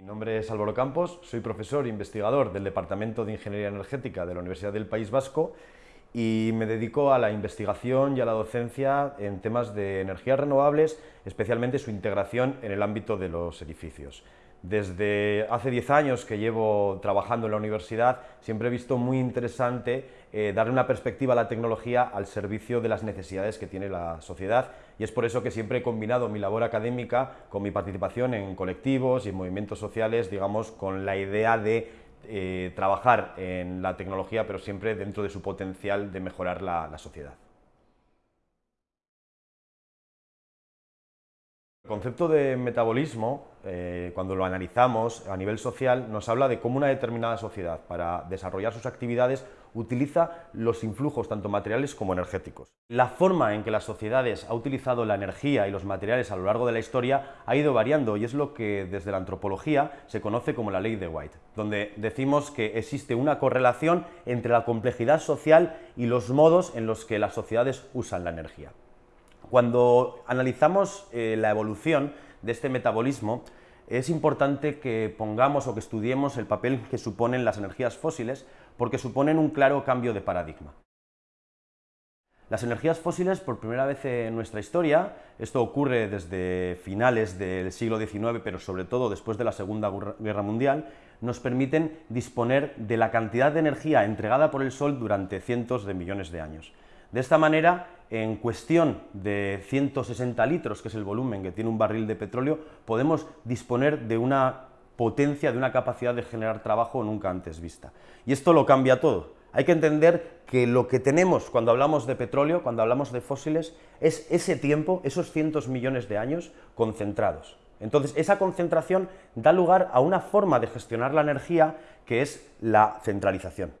Mi nombre es Álvaro Campos, soy profesor e investigador del Departamento de Ingeniería Energética de la Universidad del País Vasco y me dedico a la investigación y a la docencia en temas de energías renovables, especialmente su integración en el ámbito de los edificios. Desde hace 10 años que llevo trabajando en la universidad, siempre he visto muy interesante eh, darle una perspectiva a la tecnología al servicio de las necesidades que tiene la sociedad y es por eso que siempre he combinado mi labor académica con mi participación en colectivos y en movimientos sociales, digamos, con la idea de eh, trabajar en la tecnología, pero siempre dentro de su potencial de mejorar la sociedad. El concepto de metabolismo, eh, cuando lo analizamos a nivel social, nos habla de cómo una determinada sociedad, para desarrollar sus actividades, utiliza los influjos tanto materiales como energéticos. La forma en que las sociedades ha utilizado la energía y los materiales a lo largo de la historia ha ido variando y es lo que desde la antropología se conoce como la ley de White, donde decimos que existe una correlación entre la complejidad social y los modos en los que las sociedades usan la energía. Cuando analizamos eh, la evolución de este metabolismo, es importante que pongamos o que estudiemos el papel que suponen las energías fósiles, porque suponen un claro cambio de paradigma. Las energías fósiles, por primera vez en nuestra historia, esto ocurre desde finales del siglo XIX, pero sobre todo después de la Segunda Guerra Mundial, nos permiten disponer de la cantidad de energía entregada por el Sol durante cientos de millones de años. De esta manera, en cuestión de 160 litros, que es el volumen que tiene un barril de petróleo, podemos disponer de una potencia, de una capacidad de generar trabajo nunca antes vista. Y esto lo cambia todo. Hay que entender que lo que tenemos cuando hablamos de petróleo, cuando hablamos de fósiles, es ese tiempo, esos cientos millones de años concentrados. Entonces, esa concentración da lugar a una forma de gestionar la energía que es la centralización.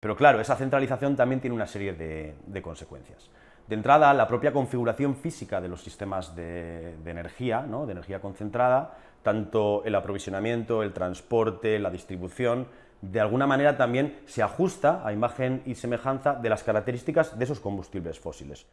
Pero claro, esa centralización también tiene una serie de, consecuencias. De entrada, la propia configuración física de los sistemas de, energía, de energía concentrada, tanto el aprovisionamiento, el transporte, la distribución, de alguna manera también se ajusta a imagen y semejanza de las características de esos combustibles fósiles.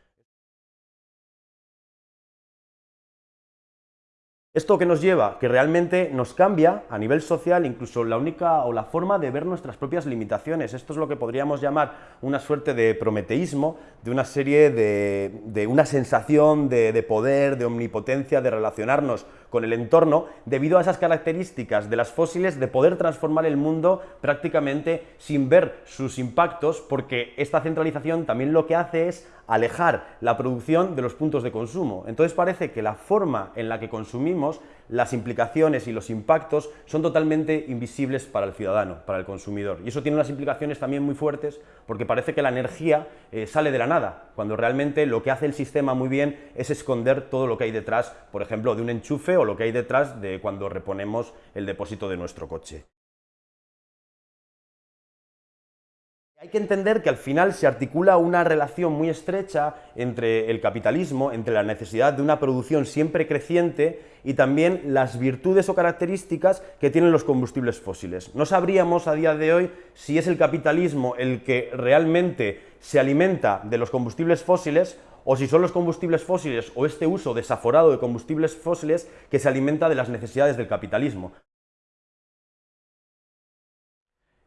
¿Esto que nos lleva? Que realmente nos cambia a nivel social incluso la única o la forma de ver nuestras propias limitaciones. Esto es lo que podríamos llamar una suerte de prometeísmo, de una serie de, de una sensación de, de poder, de omnipotencia, de relacionarnos con el entorno, debido a esas características de las fósiles de poder transformar el mundo prácticamente sin ver sus impactos, porque esta centralización también lo que hace es alejar la producción de los puntos de consumo. Entonces parece que la forma en la que consumimos, las implicaciones y los impactos son totalmente invisibles para el ciudadano, para el consumidor. Y eso tiene unas implicaciones también muy fuertes porque parece que la energía eh, sale de la nada, cuando realmente lo que hace el sistema muy bien es esconder todo lo que hay detrás, por ejemplo, de un enchufe o lo que hay detrás de cuando reponemos el depósito de nuestro coche. Hay que entender que al final se articula una relación muy estrecha entre el capitalismo, entre la necesidad de una producción siempre creciente y también las virtudes o características que tienen los combustibles fósiles. No sabríamos a día de hoy si es el capitalismo el que realmente se alimenta de los combustibles fósiles o si son los combustibles fósiles o este uso desaforado de combustibles fósiles que se alimenta de las necesidades del capitalismo.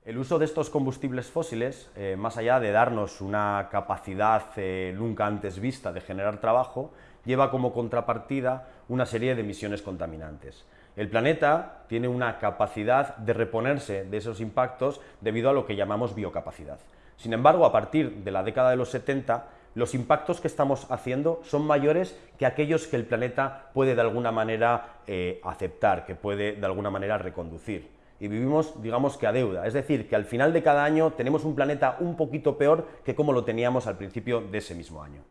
El uso de estos combustibles fósiles, eh, más allá de darnos una capacidad eh, nunca antes vista de generar trabajo, lleva como contrapartida una serie de emisiones contaminantes. El planeta tiene una capacidad de reponerse de esos impactos debido a lo que llamamos biocapacidad. Sin embargo, a partir de la década de los 70, los impactos que estamos haciendo son mayores que aquellos que el planeta puede de alguna manera eh, aceptar, que puede de alguna manera reconducir y vivimos, digamos que a deuda. Es decir, que al final de cada año tenemos un planeta un poquito peor que como lo teníamos al principio de ese mismo año.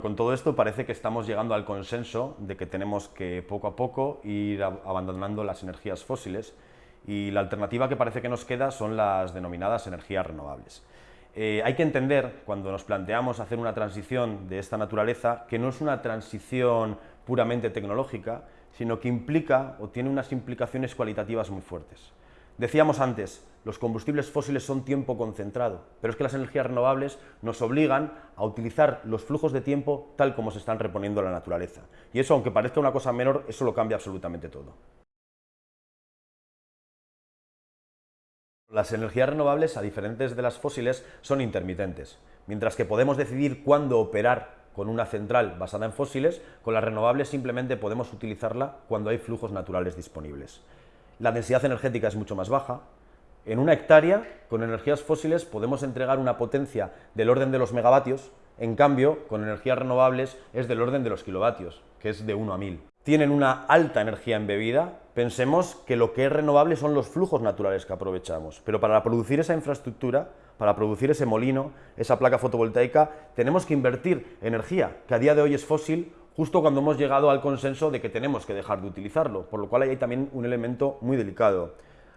Con todo esto parece que estamos llegando al consenso de que tenemos que poco a poco ir abandonando las energías fósiles y la alternativa que parece que nos queda son las denominadas energías renovables. Eh, hay que entender, cuando nos planteamos hacer una transición de esta naturaleza, que no es una transición puramente tecnológica, sino que implica o tiene unas implicaciones cualitativas muy fuertes. Decíamos antes, los combustibles fósiles son tiempo concentrado, pero es que las energías renovables nos obligan a utilizar los flujos de tiempo tal como se están reponiendo en la naturaleza. Y eso, aunque parezca una cosa menor, eso lo cambia absolutamente todo. Las energías renovables, a diferentes de las fósiles, son intermitentes. Mientras que podemos decidir cuándo operar con una central basada en fósiles, con las renovables simplemente podemos utilizarla cuando hay flujos naturales disponibles. La densidad energética es mucho más baja. En una hectárea, con energías fósiles, podemos entregar una potencia del orden de los megavatios, en cambio, con energías renovables es del orden de los kilovatios, que es de 1 a 1000 tienen una alta energía embebida, pensemos que lo que es renovable son los flujos naturales que aprovechamos. Pero para producir esa infraestructura, para producir ese molino, esa placa fotovoltaica, tenemos que invertir energía, que a día de hoy es fósil, justo cuando hemos llegado al consenso de que tenemos que dejar de utilizarlo, por lo cual hay también un elemento muy delicado.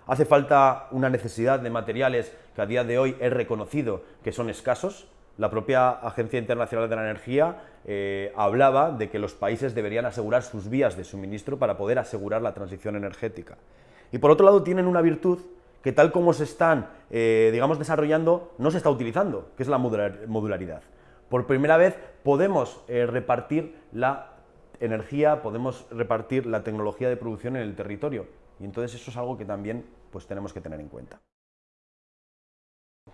Hace falta una necesidad de materiales que a día de hoy es reconocido que son escasos, la propia Agencia Internacional de la Energía eh, hablaba de que los países deberían asegurar sus vías de suministro para poder asegurar la transición energética. Y por otro lado tienen una virtud que tal como se están, eh, digamos, desarrollando, no se está utilizando, que es la modularidad. Por primera vez podemos eh, repartir la energía, podemos repartir la tecnología de producción en el territorio. Y entonces eso es algo que también pues, tenemos que tener en cuenta.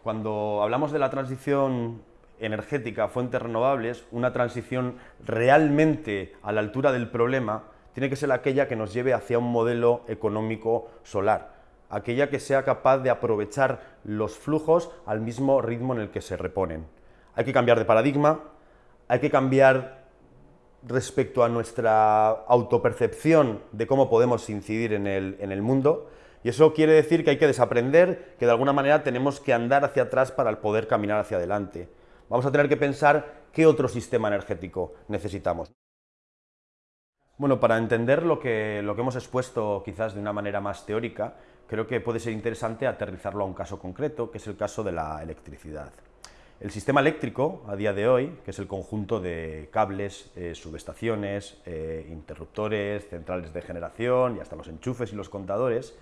Cuando hablamos de la transición energética, fuentes renovables, una transición realmente a la altura del problema, tiene que ser aquella que nos lleve hacia un modelo económico solar, aquella que sea capaz de aprovechar los flujos al mismo ritmo en el que se reponen. Hay que cambiar de paradigma, hay que cambiar respecto a nuestra autopercepción de cómo podemos incidir en el, en el mundo, y eso quiere decir que hay que desaprender, que de alguna manera tenemos que andar hacia atrás para poder caminar hacia adelante vamos a tener que pensar qué otro sistema energético necesitamos. Bueno, para entender lo que, lo que hemos expuesto quizás de una manera más teórica, creo que puede ser interesante aterrizarlo a un caso concreto, que es el caso de la electricidad. El sistema eléctrico, a día de hoy, que es el conjunto de cables, eh, subestaciones, eh, interruptores, centrales de generación y hasta los enchufes y los contadores,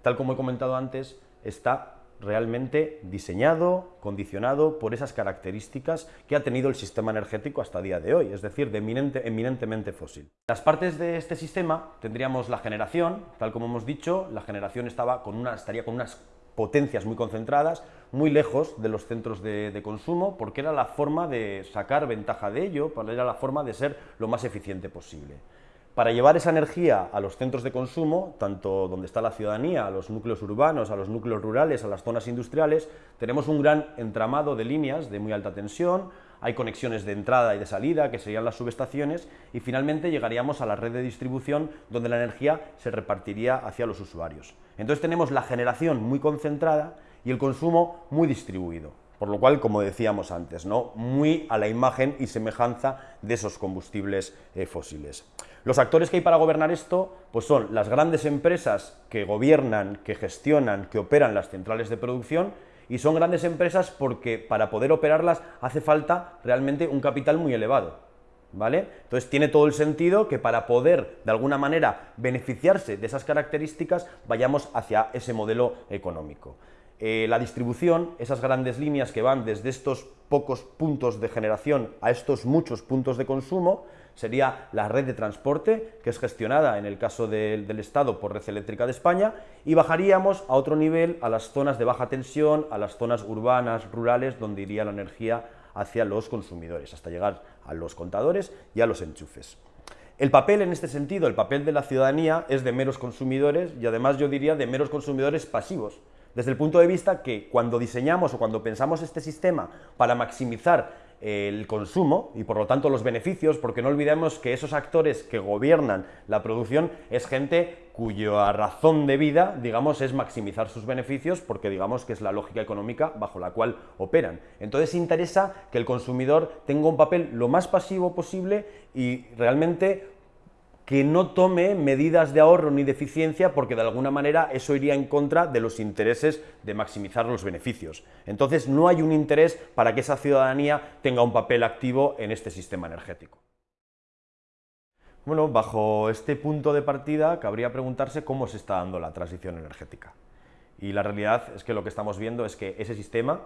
tal como he comentado antes, está realmente diseñado, condicionado por esas características que ha tenido el sistema energético hasta el día de hoy, es decir, de eminentemente fósil. Las partes de este sistema tendríamos la generación, tal como hemos dicho, la generación estaba con una, estaría con unas potencias muy concentradas, muy lejos de los centros de, de, consumo, porque era la forma de sacar ventaja de ello, era la forma de ser lo más eficiente posible. Para llevar esa energía a los centros de consumo, tanto donde está la ciudadanía, a los núcleos urbanos, a los núcleos rurales, a las zonas industriales, tenemos un gran entramado de líneas de muy alta tensión, hay conexiones de entrada y de salida, que serían las subestaciones, y finalmente llegaríamos a la red de distribución, donde la energía se repartiría hacia los usuarios. Entonces tenemos la generación muy concentrada y el consumo muy distribuido. Por lo cual, como decíamos antes, ¿no? muy a la imagen y semejanza de esos combustibles eh, fósiles. Los actores que hay para gobernar esto pues son las grandes empresas que gobiernan, que gestionan, que operan las centrales de producción y son grandes empresas porque para poder operarlas hace falta realmente un capital muy elevado. ¿Vale? Entonces tiene todo el sentido que para poder de alguna manera beneficiarse de esas características vayamos hacia ese modelo económico. Eh, la distribución, esas grandes líneas que van desde estos pocos puntos de generación a estos muchos puntos de consumo, sería la red de transporte, que es gestionada en el caso del Estado por Red Eléctrica de España, y bajaríamos a otro nivel a las zonas de baja tensión, a las zonas urbanas, rurales, donde iría la energía hacia los consumidores, hasta llegar a los contadores y a los enchufes. El papel en este sentido, el papel de la ciudadanía es de meros consumidores y además yo diría de meros consumidores pasivos, desde el punto de vista que cuando diseñamos o cuando pensamos este sistema para maximizar el consumo y por lo tanto los beneficios, porque no olvidemos que esos actores que gobiernan la producción es gente cuya razón de vida, digamos, es maximizar sus beneficios porque digamos que es la lógica económica bajo la cual operan. Entonces interesa que el consumidor tenga un papel lo más pasivo posible y realmente que no tome medidas de ahorro ni de eficiencia porque de alguna manera eso iría en contra de los intereses de maximizar los beneficios. Entonces no hay un interés para que esa ciudadanía tenga un papel activo en este sistema energético. Bueno, bajo este punto de partida cabría preguntarse cómo se está dando la transición energética. Y la realidad es que lo que estamos viendo es que ese sistema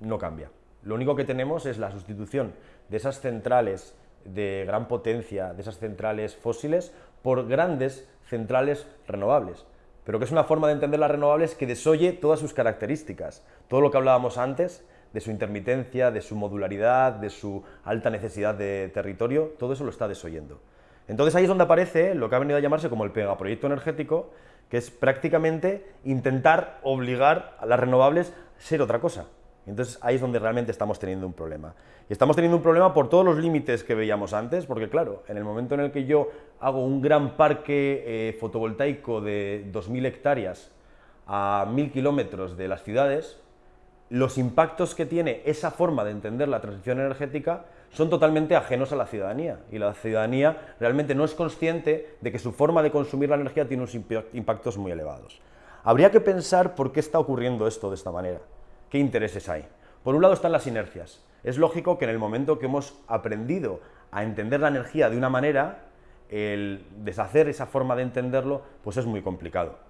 no cambia. Lo único que tenemos es la sustitución de esas centrales de gran potencia, de esas centrales fósiles, por grandes centrales renovables. Pero que es una forma de entender las renovables que desoye todas sus características. Todo lo que hablábamos antes, de su intermitencia, de su modularidad, de su alta necesidad de territorio, todo eso lo está desoyendo. Entonces ahí es donde aparece lo que ha venido a llamarse como el megaproyecto energético, que es prácticamente intentar obligar a las renovables a ser otra cosa. Entonces ahí es donde realmente estamos teniendo un problema. Y estamos teniendo un problema por todos los límites que veíamos antes, porque claro, en el momento en el que yo hago un gran parque eh, fotovoltaico de 2.000 hectáreas a 1.000 kilómetros de las ciudades, los impactos que tiene esa forma de entender la transición energética son totalmente ajenos a la ciudadanía y la ciudadanía realmente no es consciente de que su forma de consumir la energía tiene unos impactos muy elevados. Habría que pensar por qué está ocurriendo esto de esta manera, qué intereses hay. Por un lado están las inercias. Es lógico que en el momento que hemos aprendido a entender la energía de una manera, el deshacer esa forma de entenderlo pues es muy complicado.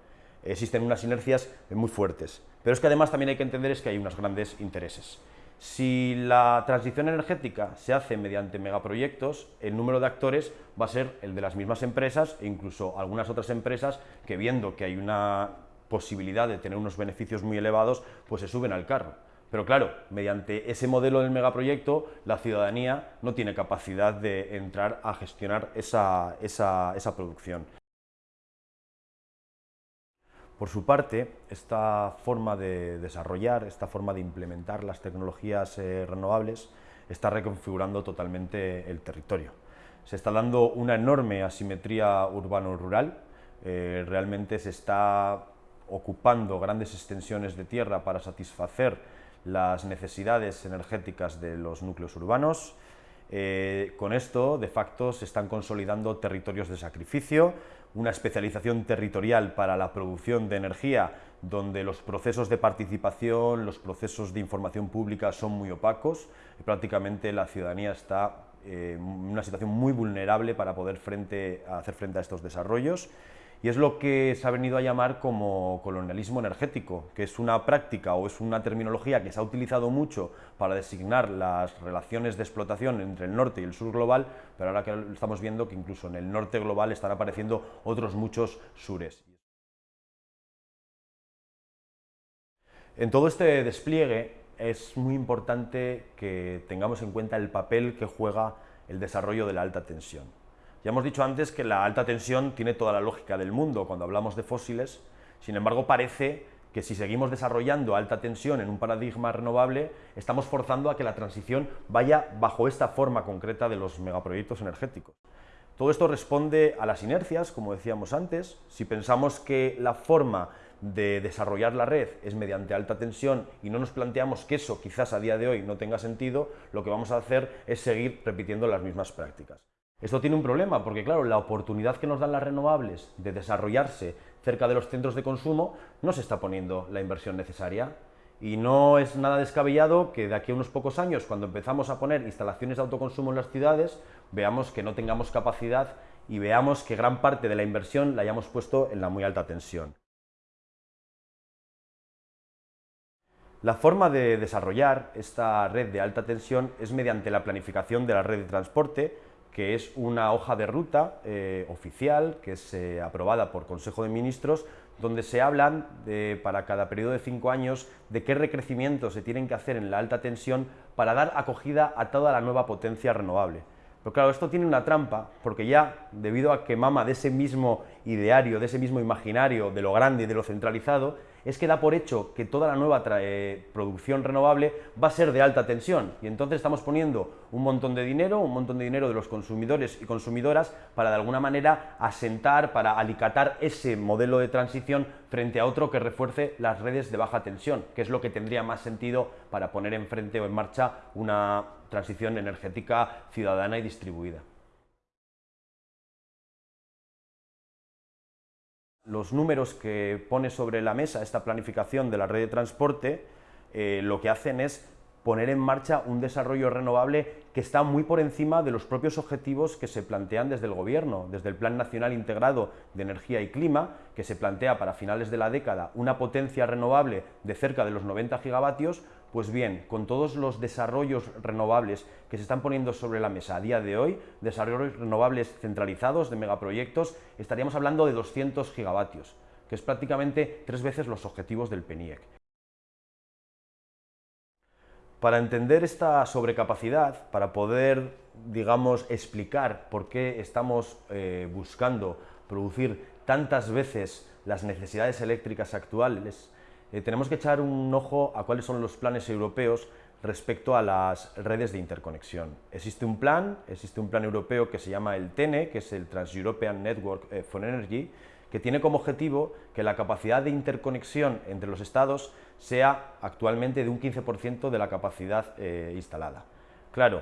Existen unas inercias muy fuertes. Pero es que además también hay que entender es que hay unos grandes intereses. Si la transición energética se hace mediante megaproyectos, el número de actores va a ser el de las mismas empresas e incluso algunas otras empresas que viendo que hay una posibilidad de tener unos beneficios muy elevados, pues se suben al carro. Pero claro, mediante ese modelo del megaproyecto, la ciudadanía no tiene capacidad de entrar a gestionar esa, esa producción. Por su parte, esta forma de desarrollar, esta forma de implementar las tecnologías eh, renovables está reconfigurando totalmente el territorio. Se está dando una enorme asimetría urbano-rural, eh, realmente se está ocupando grandes extensiones de tierra para satisfacer las necesidades energéticas de los núcleos urbanos, eh, con esto, de facto, se están consolidando territorios de sacrificio, una especialización territorial para la producción de energía, donde los procesos de participación, los procesos de información pública son muy opacos, y prácticamente la ciudadanía está eh, en una situación muy vulnerable para poder hacer frente a estos desarrollos y es lo que se ha venido a llamar como colonialismo energético, que es una práctica o es una terminología que se ha utilizado mucho para designar las relaciones de explotación entre el norte y el sur global, pero ahora que estamos viendo que incluso en el norte global están apareciendo otros muchos sures. En todo este despliegue es muy importante que tengamos en cuenta el papel que juega el desarrollo de la alta tensión. Ya hemos dicho antes que la alta tensión tiene toda la lógica del mundo cuando hablamos de fósiles, sin embargo parece que si seguimos desarrollando alta tensión en un paradigma renovable, estamos forzando a que la transición vaya bajo esta forma concreta de los megaproyectos energéticos. Todo esto responde a las inercias, como decíamos antes. Si pensamos que la forma de desarrollar la red es mediante alta tensión y no nos planteamos que eso quizás a día de hoy no tenga sentido, lo que vamos a hacer es seguir repitiendo las mismas prácticas. Esto tiene un problema porque, claro, la oportunidad que nos dan las renovables de desarrollarse cerca de los centros de consumo no se está poniendo la inversión necesaria. Y no es nada descabellado que de aquí a unos pocos años, cuando empezamos a poner instalaciones de autoconsumo en las ciudades, veamos que no tengamos capacidad y veamos que gran parte de la inversión la hayamos puesto en la muy alta tensión. La forma de desarrollar esta red de alta tensión es mediante la planificación de la red de transporte, que es una hoja de ruta eh, oficial que es eh, aprobada por Consejo de Ministros, donde se hablan de, para cada periodo de cinco años de qué recrecimientos se tienen que hacer en la alta tensión para dar acogida a toda la nueva potencia renovable. Pero claro, esto tiene una trampa, porque ya, debido a que mama de ese mismo ideario, de ese mismo imaginario, de lo grande y de lo centralizado, es que da por hecho que toda la nueva eh, producción renovable va a ser de alta tensión y entonces estamos poniendo un montón de dinero, un montón de dinero de los consumidores y consumidoras para de alguna manera asentar, para alicatar ese modelo de transición frente a otro que refuerce las redes de baja tensión, que es lo que tendría más sentido para poner enfrente o en marcha una transición energética ciudadana y distribuida. Los números que pone sobre la mesa esta planificación de la red de transporte eh, lo que hacen es poner en marcha un desarrollo renovable que está muy por encima de los propios objetivos que se plantean desde el Gobierno, desde el Plan Nacional Integrado de Energía y Clima, que se plantea para finales de la década una potencia renovable de cerca de los 90 gigavatios, pues bien, con todos los desarrollos renovables que se están poniendo sobre la mesa a día de hoy, desarrollos renovables centralizados de megaproyectos, estaríamos hablando de 200 gigavatios, que es prácticamente tres veces los objetivos del PENIEC. Para entender esta sobrecapacidad, para poder, digamos, explicar por qué estamos eh, buscando producir tantas veces las necesidades eléctricas actuales, eh, tenemos que echar un ojo a cuáles son los planes europeos respecto a las redes de interconexión. Existe un plan, existe un plan europeo que se llama el TENE, que es el Trans-European Network eh, for Energy, que tiene como objetivo que la capacidad de interconexión entre los estados sea actualmente de un 15% de la capacidad eh, instalada. Claro,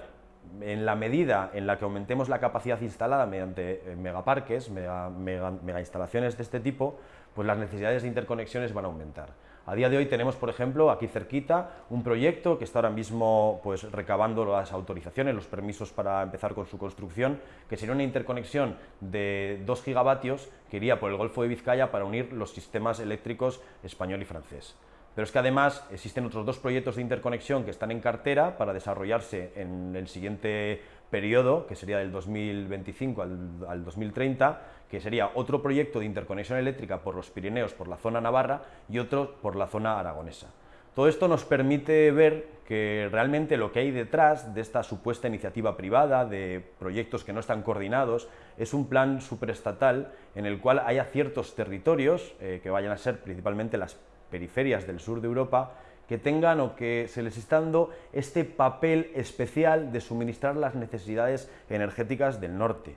en la medida en la que aumentemos la capacidad instalada mediante eh, megaparques, mega, mega, instalaciones de este tipo, pues las necesidades de interconexiones van a aumentar. A día de hoy tenemos, por ejemplo, aquí cerquita, un proyecto que está ahora mismo pues, recabando las autorizaciones, los permisos para empezar con su construcción, que sería una interconexión de 2 gigavatios que iría por el Golfo de Vizcaya para unir los sistemas eléctricos español y francés. Pero es que además existen otros dos proyectos de interconexión que están en cartera para desarrollarse en el siguiente periodo, que sería del 2025 al, 2030, que sería otro proyecto de interconexión eléctrica por los Pirineos, por la zona navarra, y otro por la zona aragonesa. Todo esto nos permite ver que realmente lo que hay detrás de esta supuesta iniciativa privada, de proyectos que no están coordinados, es un plan superestatal en el cual haya ciertos territorios, eh, que vayan a ser principalmente las periferias del sur de Europa que tengan o que se les está este papel especial de suministrar las necesidades energéticas del norte.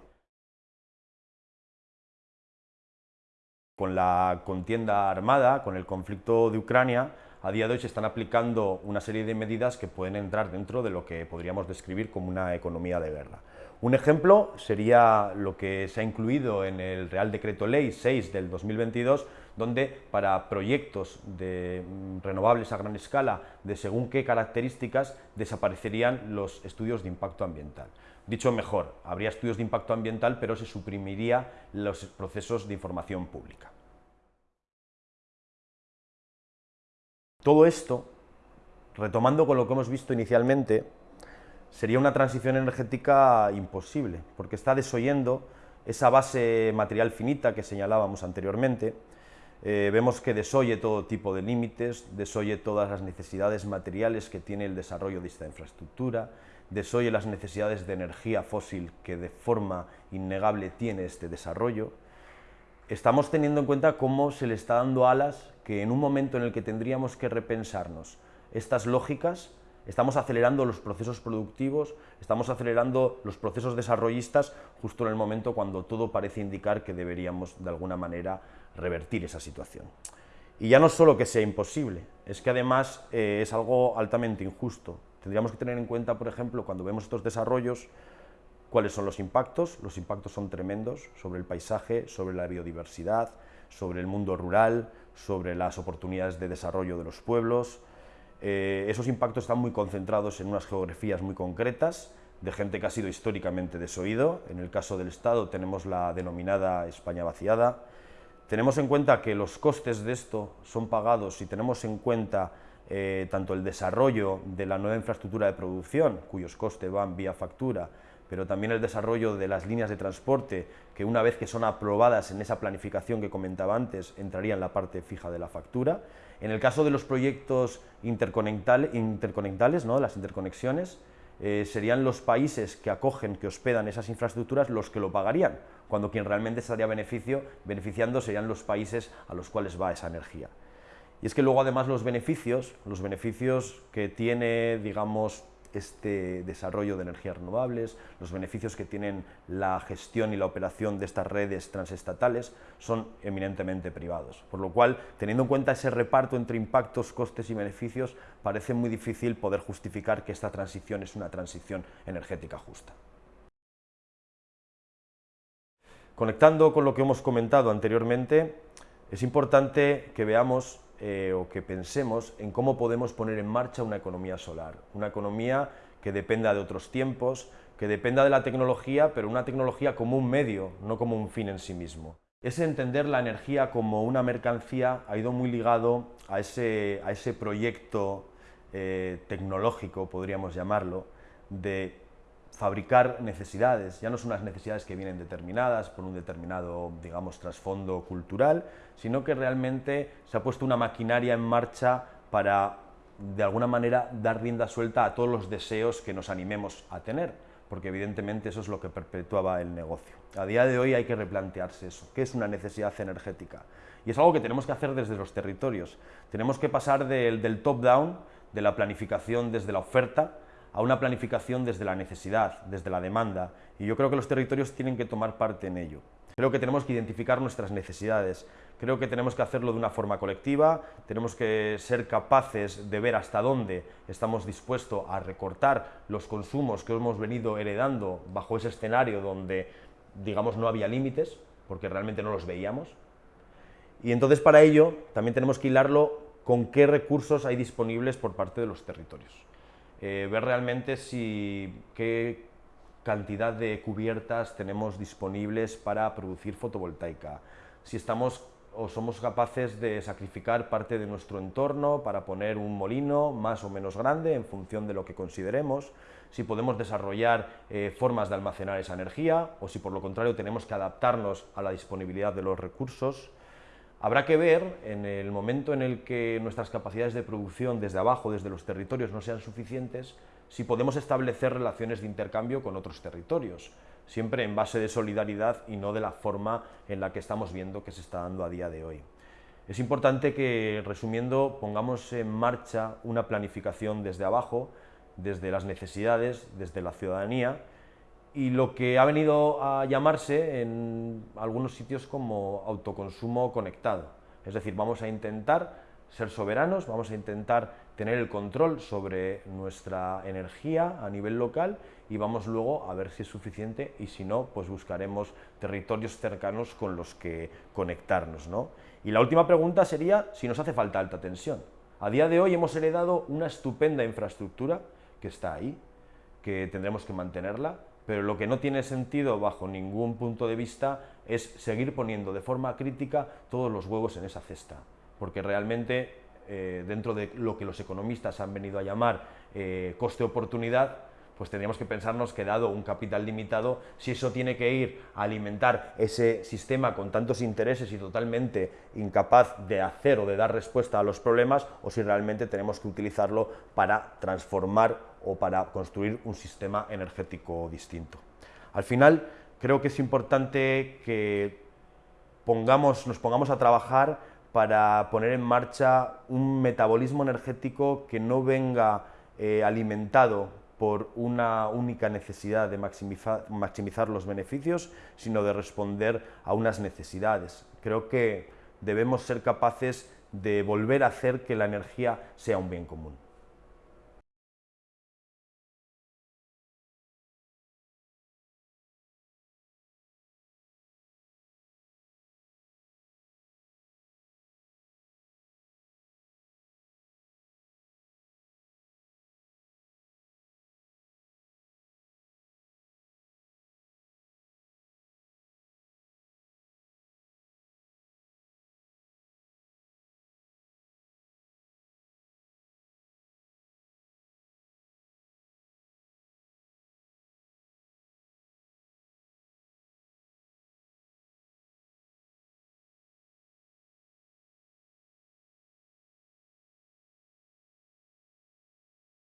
Con la contienda armada, con el conflicto de Ucrania, a día de hoy se están aplicando una serie de medidas que pueden entrar dentro de lo que podríamos describir como una economía de guerra. Un ejemplo sería lo que se ha incluido en el Real Decreto Ley 6 del 2022, donde para proyectos de mm, renovables a gran escala, de según qué características, desaparecerían los estudios de impacto ambiental. Dicho mejor, habría estudios de impacto ambiental, pero se suprimiría los procesos de información pública. Todo esto, retomando con lo que hemos visto inicialmente, sería una transición energética imposible, porque está desoyendo esa base material finita que señalábamos anteriormente, eh, vemos que desoye todo tipo de límites, desoye todas las necesidades materiales que tiene el desarrollo de esta infraestructura, desoye las necesidades de energía fósil que de forma innegable tiene este desarrollo. Estamos teniendo en cuenta cómo se le está dando alas que en un momento en el que tendríamos que repensarnos estas lógicas, estamos acelerando los procesos productivos, estamos acelerando los procesos desarrollistas justo en el momento cuando todo parece indicar que deberíamos de alguna manera revertir esa situación. Y ya no solo que sea imposible, es que además eh, es algo altamente injusto. Tendríamos que tener en cuenta, por ejemplo, cuando vemos estos desarrollos, cuáles son los impactos. Los impactos son tremendos sobre el paisaje, sobre la biodiversidad, sobre el mundo rural, sobre las oportunidades de desarrollo de los pueblos, eh, esos impactos están muy concentrados en unas geografías muy concretas, de gente que ha sido históricamente desoído. En el caso del Estado tenemos la denominada España vaciada. Tenemos en cuenta que los costes de esto son pagados si tenemos en cuenta eh, tanto el desarrollo de la nueva infraestructura de producción, cuyos costes van vía factura, pero también el desarrollo de las líneas de transporte, que una vez que son aprobadas en esa planificación que comentaba antes, entraría en la parte fija de la factura. En el caso de los proyectos interconectales, ¿no? las interconexiones, eh, serían los países que acogen, que hospedan esas infraestructuras los que lo pagarían, cuando quien realmente estaría beneficio, beneficiando serían los países a los cuales va esa energía. Y es que luego además los beneficios, los beneficios que tiene, digamos, este desarrollo de energías renovables, los beneficios que tienen la gestión y la operación de estas redes transestatales son eminentemente privados. Por lo cual, teniendo en cuenta ese reparto entre impactos, costes y beneficios, parece muy difícil poder justificar que esta transición es una transición energética justa. Conectando con lo que hemos comentado anteriormente, es importante que veamos eh, o que pensemos en cómo podemos poner en marcha una economía solar, una economía que dependa de otros tiempos, que dependa de la tecnología, pero una tecnología como un medio, no como un fin en sí mismo. Ese entender la energía como una mercancía ha ido muy ligado a ese, a ese proyecto eh, tecnológico, podríamos llamarlo, de fabricar necesidades, ya no son unas necesidades que vienen determinadas por un determinado, digamos, trasfondo cultural, sino que realmente se ha puesto una maquinaria en marcha para, de alguna manera, dar rienda suelta a todos los deseos que nos animemos a tener, porque evidentemente eso es lo que perpetuaba el negocio. A día de hoy hay que replantearse eso, ¿qué es una necesidad energética? Y es algo que tenemos que hacer desde los territorios. Tenemos que pasar del, del top-down, de la planificación desde la oferta, a una planificación desde la necesidad, desde la demanda, y yo creo que los territorios tienen que tomar parte en ello. Creo que tenemos que identificar nuestras necesidades, creo que tenemos que hacerlo de una forma colectiva, tenemos que ser capaces de ver hasta dónde estamos dispuestos a recortar los consumos que hemos venido heredando bajo ese escenario donde, digamos, no había límites, porque realmente no los veíamos. Y entonces para ello también tenemos que hilarlo con qué recursos hay disponibles por parte de los territorios. Eh, ver realmente si, qué cantidad de cubiertas tenemos disponibles para producir fotovoltaica, si estamos o somos capaces de sacrificar parte de nuestro entorno para poner un molino más o menos grande en función de lo que consideremos, si podemos desarrollar eh, formas de almacenar esa energía o si por lo contrario tenemos que adaptarnos a la disponibilidad de los recursos, Habrá que ver, en el momento en el que nuestras capacidades de producción desde abajo, desde los territorios, no sean suficientes, si podemos establecer relaciones de intercambio con otros territorios, siempre en base de solidaridad y no de la forma en la que estamos viendo que se está dando a día de hoy. Es importante que, resumiendo, pongamos en marcha una planificación desde abajo, desde las necesidades, desde la ciudadanía, y lo que ha venido a llamarse en algunos sitios como autoconsumo conectado. Es decir, vamos a intentar ser soberanos, vamos a intentar tener el control sobre nuestra energía a nivel local y vamos luego a ver si es suficiente y si no, pues buscaremos territorios cercanos con los que conectarnos. ¿no? Y la última pregunta sería si nos hace falta alta tensión. A día de hoy hemos heredado una estupenda infraestructura que está ahí, que tendremos que mantenerla, pero lo que no tiene sentido bajo ningún punto de vista es seguir poniendo de forma crítica todos los huevos en esa cesta, porque realmente eh, dentro de lo que los economistas han venido a llamar eh, coste-oportunidad, pues tendríamos que pensarnos que dado un capital limitado, si eso tiene que ir a alimentar ese sistema con tantos intereses y totalmente incapaz de hacer o de dar respuesta a los problemas, o si realmente tenemos que utilizarlo para transformar o para construir un sistema energético distinto. Al final, creo que es importante que pongamos, nos pongamos a trabajar para poner en marcha un metabolismo energético que no venga eh, alimentado por una única necesidad de maximizar, maximizar, los beneficios, sino de responder a unas necesidades. Creo que debemos ser capaces de volver a hacer que la energía sea un bien común.